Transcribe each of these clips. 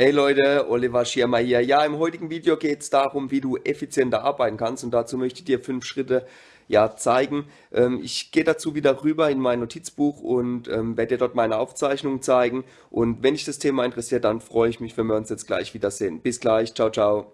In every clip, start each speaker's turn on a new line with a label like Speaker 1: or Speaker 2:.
Speaker 1: Hey Leute, Oliver Schirmer hier. Ja, im heutigen Video geht es darum, wie du effizienter arbeiten kannst und dazu möchte ich dir fünf Schritte ja, zeigen. Ähm, ich gehe dazu wieder rüber in mein Notizbuch und ähm, werde dir dort meine Aufzeichnungen zeigen und wenn dich das Thema interessiert, dann freue ich mich, wenn wir uns jetzt gleich wiedersehen. Bis gleich, ciao, ciao.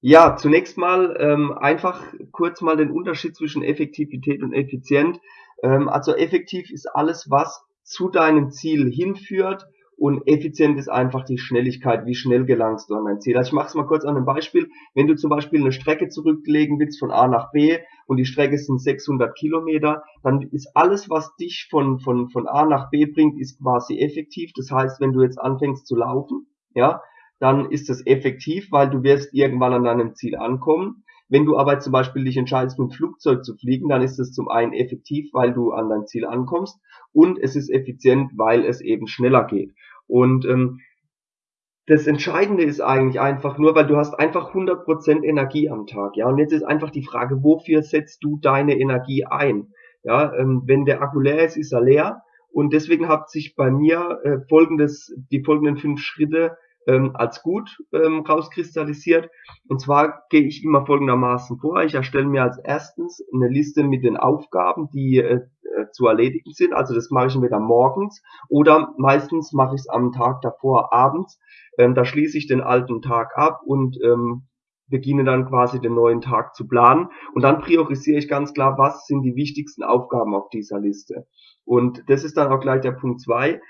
Speaker 2: Ja, zunächst mal ähm, einfach kurz mal den Unterschied zwischen Effektivität und effizient. Ähm, also effektiv ist alles, was zu deinem Ziel hinführt und effizient ist einfach die Schnelligkeit, wie schnell gelangst du an dein Ziel. Also ich mache es mal kurz an einem Beispiel. Wenn du zum Beispiel eine Strecke zurücklegen willst von A nach B und die Strecke sind 600 Kilometer, dann ist alles, was dich von, von, von A nach B bringt, ist quasi effektiv. Das heißt, wenn du jetzt anfängst zu laufen, ja, dann ist das effektiv, weil du wirst irgendwann an deinem Ziel ankommen. Wenn du aber zum Beispiel dich entscheidest, mit dem Flugzeug zu fliegen, dann ist es zum einen effektiv, weil du an dein Ziel ankommst und es ist effizient, weil es eben schneller geht. Und ähm, das Entscheidende ist eigentlich einfach nur, weil du hast einfach 100% Energie am Tag, ja. Und jetzt ist einfach die Frage, wofür setzt du deine Energie ein? Ja, ähm, wenn der Akku leer ist, ist er leer. Und deswegen hat sich bei mir äh, folgendes, die folgenden fünf Schritte ähm, als gut ähm, rauskristallisiert. Und zwar gehe ich immer folgendermaßen vor. Ich erstelle mir als erstens eine Liste mit den Aufgaben, die äh, äh zu erledigen sind. Also das mache ich entweder morgens oder meistens mache ich es am Tag davor abends. Ähm, da schließe ich den alten Tag ab und ähm, beginne dann quasi den neuen Tag zu planen. Und dann priorisiere ich ganz klar, was sind die wichtigsten Aufgaben auf dieser Liste. Und das ist dann auch gleich der Punkt zwei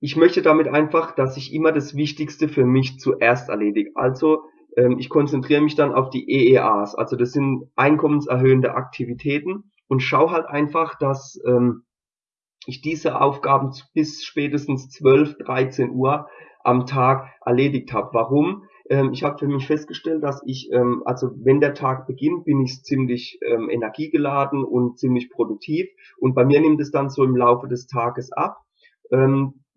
Speaker 2: ich möchte damit einfach, dass ich immer das Wichtigste für mich zuerst erledige. Also ähm, ich konzentriere mich dann auf die EEAs, also das sind einkommenserhöhende Aktivitäten und schaue halt einfach, dass ähm, ich diese Aufgaben bis spätestens 12, 13 Uhr am Tag erledigt habe. Warum? Ähm, ich habe für mich festgestellt, dass ich, ähm, also wenn der Tag beginnt, bin ich ziemlich ähm, energiegeladen und ziemlich produktiv und bei mir nimmt es dann so im Laufe des Tages ab.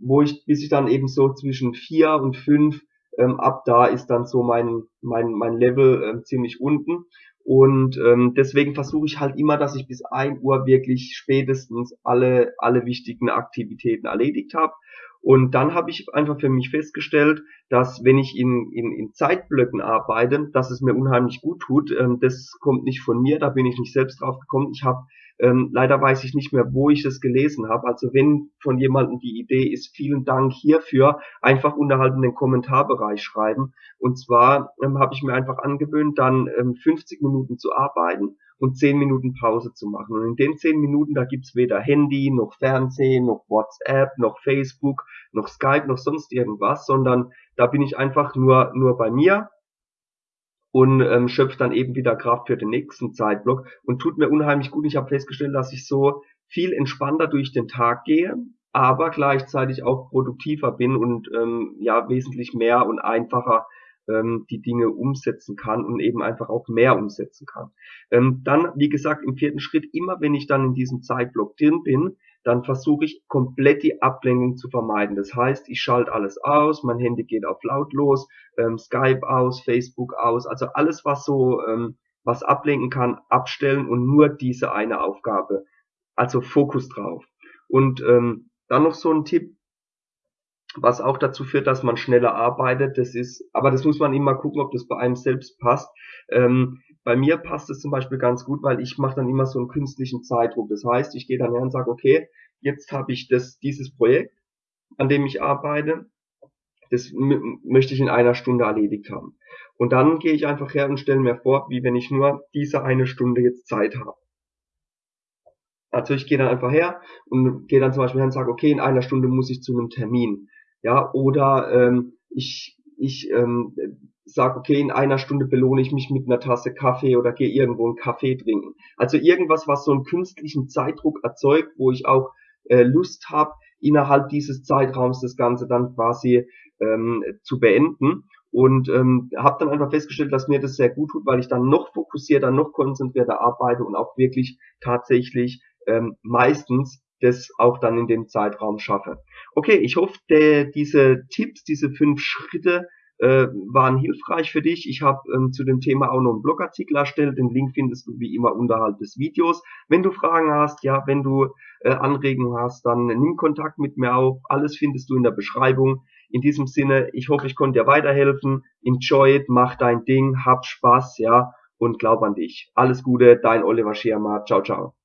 Speaker 2: Wo ich, bis ich dann eben so zwischen vier und fünf ähm, ab da ist dann so mein, mein, mein Level ähm, ziemlich unten. Und ähm, deswegen versuche ich halt immer, dass ich bis ein Uhr wirklich spätestens alle, alle wichtigen Aktivitäten erledigt habe. Und dann habe ich einfach für mich festgestellt, dass wenn ich in, in, in Zeitblöcken arbeite, dass es mir unheimlich gut tut. Ähm, das kommt nicht von mir, da bin ich nicht selbst drauf gekommen. Ich habe ähm, leider weiß ich nicht mehr, wo ich das gelesen habe. Also wenn von jemandem die Idee ist, vielen Dank hierfür, einfach unterhalb in den Kommentarbereich schreiben. Und zwar ähm, habe ich mir einfach angewöhnt, dann ähm, 50 Minuten zu arbeiten und 10 Minuten Pause zu machen. Und in den 10 Minuten, da gibt's weder Handy, noch Fernsehen, noch WhatsApp, noch Facebook, noch Skype, noch sonst irgendwas, sondern da bin ich einfach nur, nur bei mir und ähm, schöpft dann eben wieder Kraft für den nächsten Zeitblock und tut mir unheimlich gut. Ich habe festgestellt, dass ich so viel entspannter durch den Tag gehe, aber gleichzeitig auch produktiver bin und ähm, ja wesentlich mehr und einfacher ähm, die Dinge umsetzen kann und eben einfach auch mehr umsetzen kann. Ähm, dann, wie gesagt, im vierten Schritt, immer wenn ich dann in diesem Zeitblock drin bin, dann versuche ich komplett die Ablenkung zu vermeiden. Das heißt, ich schalte alles aus, mein Handy geht auf lautlos, ähm, Skype aus, Facebook aus, also alles, was so ähm, was ablenken kann, abstellen und nur diese eine Aufgabe. Also Fokus drauf. Und ähm, dann noch so ein Tipp, was auch dazu führt, dass man schneller arbeitet. Das ist, aber das muss man immer gucken, ob das bei einem selbst passt. Ähm, bei mir passt es zum Beispiel ganz gut, weil ich mache dann immer so einen künstlichen Zeitdruck. Das heißt, ich gehe dann her und sage, okay, jetzt habe ich das, dieses Projekt, an dem ich arbeite, das möchte ich in einer Stunde erledigt haben. Und dann gehe ich einfach her und stelle mir vor, wie wenn ich nur diese eine Stunde jetzt Zeit habe. Also ich gehe dann einfach her und gehe dann zum Beispiel her und sage, okay, in einer Stunde muss ich zu einem Termin. Ja, oder ähm, ich, ich ähm, sage, okay, in einer Stunde belohne ich mich mit einer Tasse Kaffee oder gehe irgendwo einen Kaffee trinken. Also irgendwas, was so einen künstlichen Zeitdruck erzeugt, wo ich auch äh, Lust habe, innerhalb dieses Zeitraums das Ganze dann quasi ähm, zu beenden. Und ähm, habe dann einfach festgestellt, dass mir das sehr gut tut, weil ich dann noch fokussierter, noch konzentrierter arbeite und auch wirklich tatsächlich ähm, meistens das auch dann in dem Zeitraum schaffe. Okay, ich hoffe, der, diese Tipps, diese fünf Schritte äh, waren hilfreich für dich. Ich habe ähm, zu dem Thema auch noch einen Blogartikel erstellt. Den Link findest du wie immer unterhalb des Videos. Wenn du Fragen hast, ja, wenn du äh, Anregungen hast, dann nimm Kontakt mit mir auf. Alles findest du in der Beschreibung. In diesem Sinne, ich hoffe, ich konnte dir weiterhelfen. Enjoy it, mach dein Ding, hab Spaß, ja, und glaub an dich. Alles Gute, dein Oliver Schirmer. Ciao, ciao.